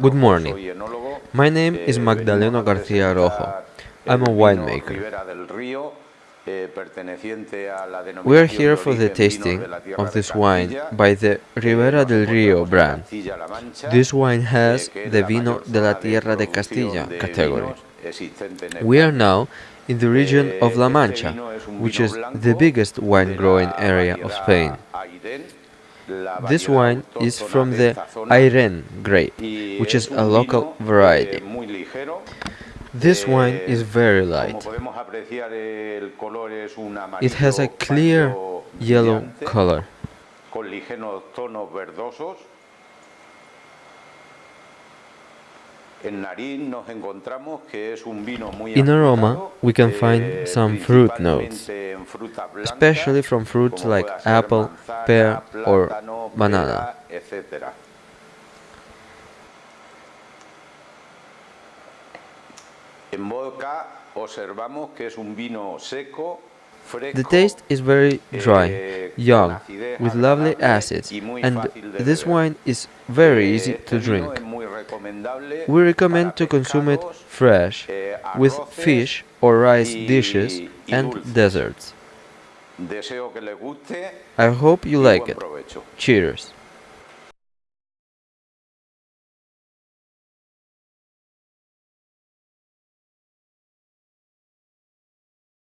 Good morning. My name is Eh, Magdaleno García Rojo. I'm a winemaker. Ribera del Río, eh, perteneciente a la We are here for the tasting de la Tierra of this wine by the Ribera del Río brand. This wine has eh, que es the vino de la Tierra de Castilla category. vinos existente en We are now in the region Eh, of La Mancha, vino es un which is the biggest wine growing area of Spain. This wine is from the Airen grape, which is a local eh, variety. This wine Eh, is very light. podemos apreciar, el color es un It has a clear yellow color. In aroma, we can find eh, some fruit notes, principalmente en frutas blancas, especially from fruits like apple, pear, or banana. pera, etcétera. En boca observamos que es un vino seco, fresco, The taste is very dry, eh, young, with lovely acids, and this wine is very Eh, easy to drink. Es muy recomendable We recommend to consume it fresh, eh, with fish or rice dishes and desserts. Deseo que les guste I hope you like it. Cheers!